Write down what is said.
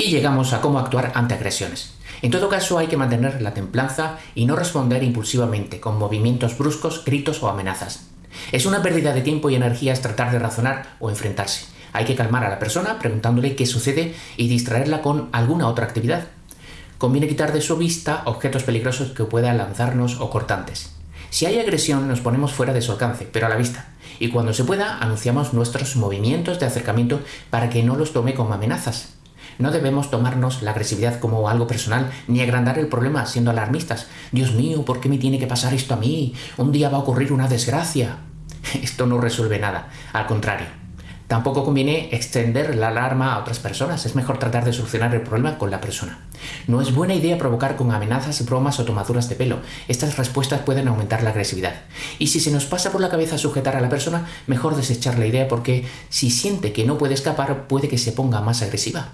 Y llegamos a cómo actuar ante agresiones. En todo caso hay que mantener la templanza y no responder impulsivamente con movimientos bruscos, gritos o amenazas. Es una pérdida de tiempo y energías tratar de razonar o enfrentarse. Hay que calmar a la persona preguntándole qué sucede y distraerla con alguna otra actividad. Conviene quitar de su vista objetos peligrosos que puedan lanzarnos o cortantes. Si hay agresión nos ponemos fuera de su alcance, pero a la vista, y cuando se pueda anunciamos nuestros movimientos de acercamiento para que no los tome como amenazas. No debemos tomarnos la agresividad como algo personal ni agrandar el problema siendo alarmistas. Dios mío, ¿por qué me tiene que pasar esto a mí? Un día va a ocurrir una desgracia. Esto no resuelve nada, al contrario. Tampoco conviene extender la alarma a otras personas, es mejor tratar de solucionar el problema con la persona. No es buena idea provocar con amenazas, bromas o tomaduras de pelo, estas respuestas pueden aumentar la agresividad. Y si se nos pasa por la cabeza sujetar a la persona, mejor desechar la idea porque si siente que no puede escapar puede que se ponga más agresiva.